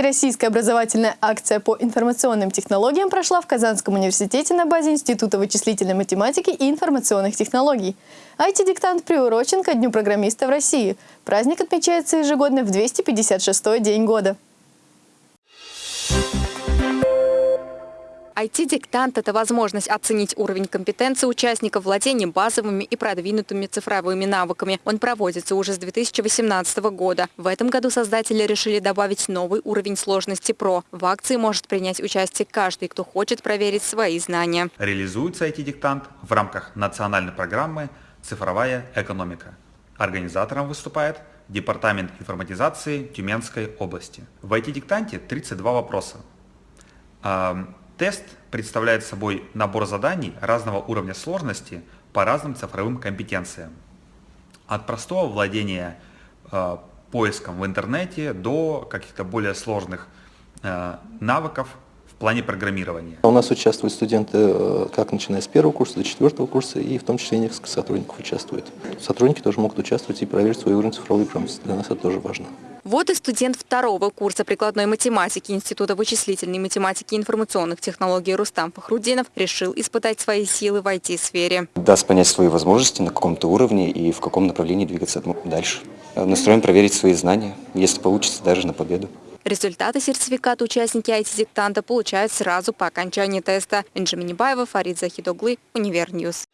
Всероссийская образовательная акция по информационным технологиям прошла в Казанском университете на базе Института вычислительной математики и информационных технологий. IT-диктант приурочен ко Дню программиста в России. Праздник отмечается ежегодно в 256-й день года. IT-диктант – это возможность оценить уровень компетенции участников владения базовыми и продвинутыми цифровыми навыками. Он проводится уже с 2018 года. В этом году создатели решили добавить новый уровень сложности ПРО. В акции может принять участие каждый, кто хочет проверить свои знания. Реализуется IT-диктант в рамках национальной программы «Цифровая экономика». Организатором выступает Департамент информатизации Тюменской области. В IT-диктанте 32 вопроса. Тест представляет собой набор заданий разного уровня сложности по разным цифровым компетенциям. От простого владения э, поиском в интернете до каких-то более сложных э, навыков в плане программирования. У нас участвуют студенты э, как начиная с первого курса до четвертого курса, и в том числе несколько сотрудников участвуют. Сотрудники тоже могут участвовать и проверить свой уровень цифровой грамотности. Для нас это тоже важно. Вот и студент второго курса прикладной математики Института вычислительной математики и информационных технологий Рустам Фахрудинов решил испытать свои силы в IT-сфере. Даст понять свои возможности на каком-то уровне и в каком направлении двигаться дальше. Настроен проверить свои знания, если получится, даже на победу. Результаты сертификата участники IT-диктанта получают сразу по окончании теста. Энже Минибаева, Фарид Захидоглы, Univer News.